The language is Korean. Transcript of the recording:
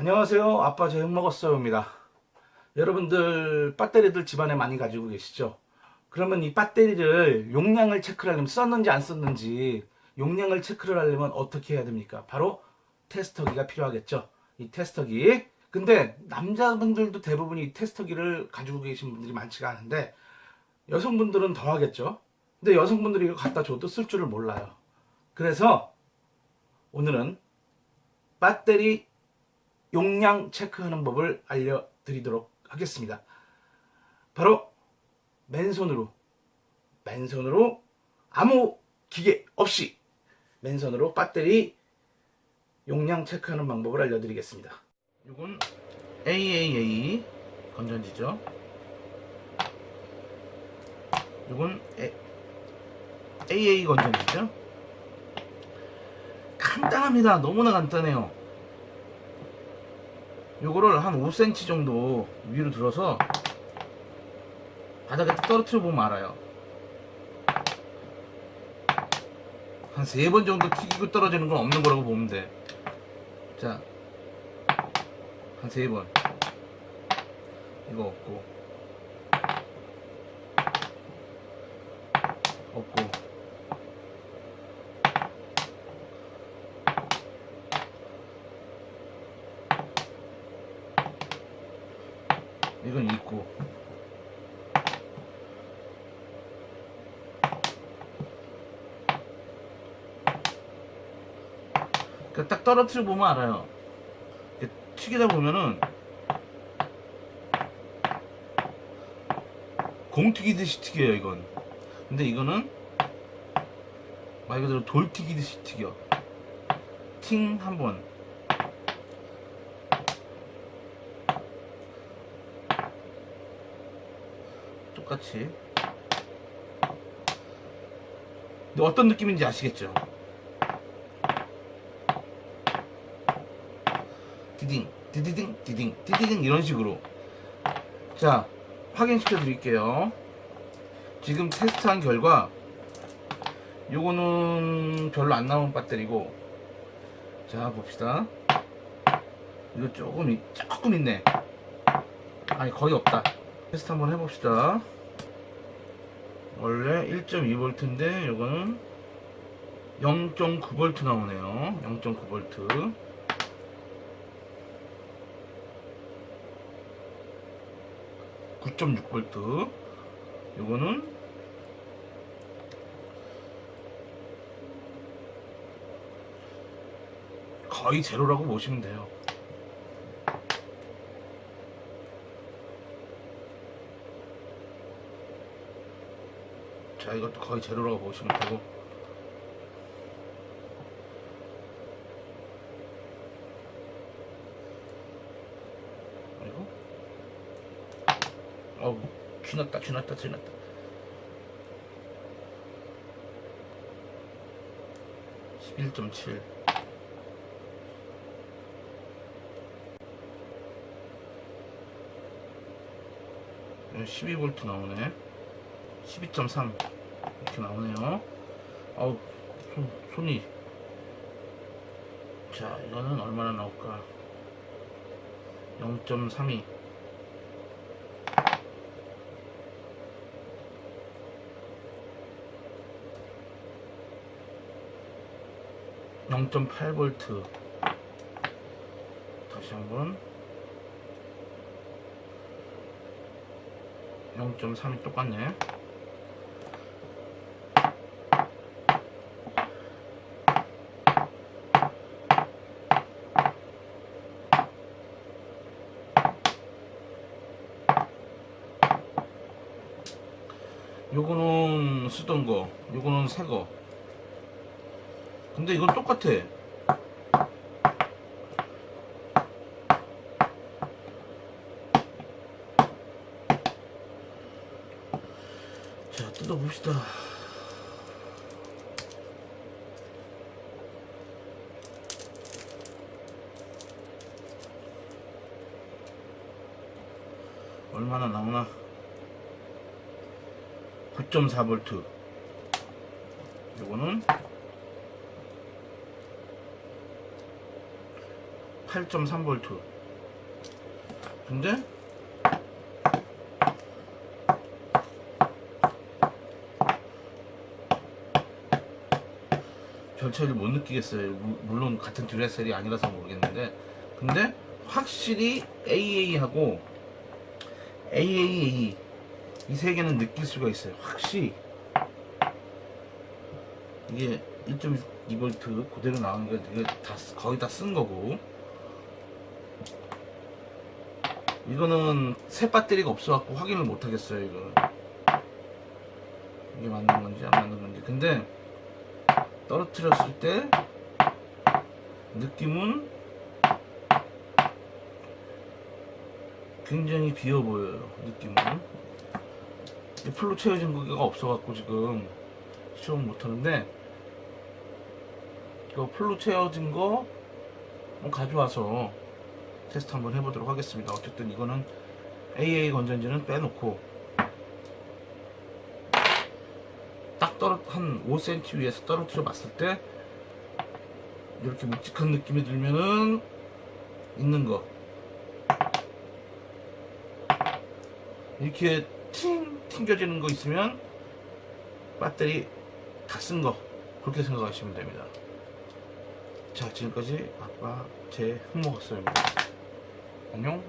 안녕하세요. 아빠 저녁 먹었어요입니다. 여러분들 배터리들 집안에 많이 가지고 계시죠? 그러면 이 배터리를 용량을 체크를 하려면 썼는지 안 썼는지 용량을 체크를 하려면 어떻게 해야 됩니까? 바로 테스터기가 필요하겠죠? 이 테스터기. 근데 남자분들도 대부분 이 테스터기를 가지고 계신 분들이 많지가 않은데 여성분들은 더 하겠죠? 근데 여성분들이 이거 갖다 줘도 쓸 줄을 몰라요. 그래서 오늘은 배터리 용량 체크하는 법을 알려드리도록 하겠습니다. 바로 맨손으로 맨손으로 아무 기계 없이 맨손으로 배터리 용량 체크하는 방법을 알려드리겠습니다. 이건 AAA 건전지죠. 이건 AA 건전지죠. 간단합니다. 너무나 간단해요. 요거를 한 5cm 정도 위로 들어서 바닥에 떨어뜨려 보면 알아요. 한 세 번 정도 튀기고 떨어지는 건 없는 거라고 보면 돼자 한 세 번. 이거 없고. 없고 이건 있고. 그러니까 딱 떨어뜨려 보면 알아요. 튀기다 보면은 공 튀기듯이 튀겨요 이건. 근데 이거는 말 그대로 돌 튀기듯이 튀겨. 팅 한번 똑같이. 근데 어떤 느낌인지 아시겠죠? 디딩 디디딩 디딩 디디딩 이런 식으로. 자 확인시켜 드릴게요. 지금 테스트한 결과 요거는 별로 안 나온 배터리고. 자 봅시다. 이거 조금 있- 조금 있네. 아니 거의 없다. 테스트 한번 해봅시다 원래 1.2V인데 이거는 0.9V 나오네요. 0.9V 9.6V 이거는 거의 제로라고 보시면 돼요 자 이것도 거의 제로라고 보시면 되고. 아이고. 어우 쥐났다 쥐났다 쥐났다. (11.7) 12V 나오네 12.3 이렇게 나오네요. 아우 손, 손이. 자 이거는 얼마나 나올까? 0.32 0.8V 다시 한번. 0.3이 똑같네 요거는 쓰던 거 요거는 새거. 근데 이건 똑같아. 자 뜯어봅시다. 얼마나 나오나 9.4V 요거는 8.3V 근데 별 차이를 못 느끼겠어요. 무- 물론 같은 듀라셀이 아니라서 모르겠는데. 근데 확실히 AA하고 AAA 이 세 개는 느낄 수가 있어요. 확실히. 이게 1.2V 그대로 나오는 게 이게 다 쓰- 거의 다 쓴 거고. 이거는 새 배터리가 없어갖고 확인을 못 하겠어요 이거. 이게 맞는 건지 안 맞는 건지. 근데 떨어뜨렸을 때 느낌은 굉장히 비어 보여요 느낌은. 이 풀로 채워진 거가 없어갖고 지금 시험을 못하는데 이거 풀로 채워진 거 가져와서 테스트 한번 해보도록 하겠습니다. 어쨌든 이거는 AA 건전지는 빼놓고 딱 떨어 한 5cm 위에서 떨어뜨려 봤을 때 이렇게 묵직한 느낌이 들면은 있는 거. 이렇게 팅 튕겨지는 거 있으면 배터리 다 쓴 거 그렇게 생각하시면 됩니다. 자 지금까지 아빠 제 흑목학설입니다. 안녕